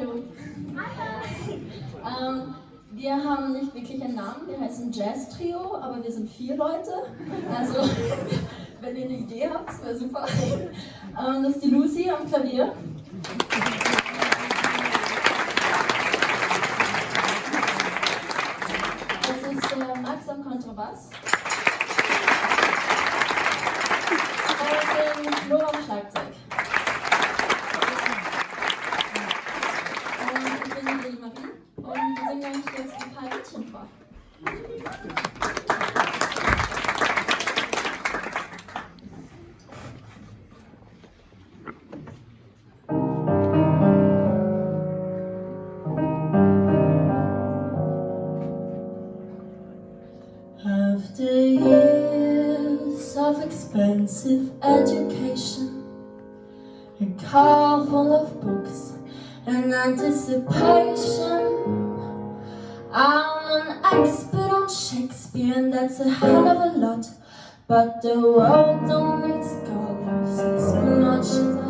Hallo. Ähm, wir haben nicht wirklich einen Namen, wir heißen Jazz Trio, aber wir sind vier Leute. Also, wenn ihr eine Idee habt, wäre super. Ähm, das ist die Lucy am Klavier. Das ist der Max am Kontrabass. Expensive education A car full of books and anticipation. I'm an expert on Shakespeare and that's a hell of a lot But the world don't need scholars as much as I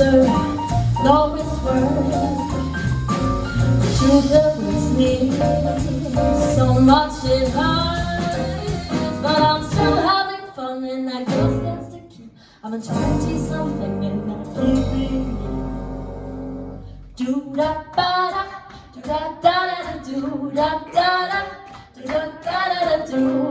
answer, no it's worth The truth hurts me. So much it hurts But I'm still having fun and I guess that's the key I'm a 20-something and I'm keeping Do-da-ba-da, do-da-da-da-do, da-da-da, do-da-da-da-do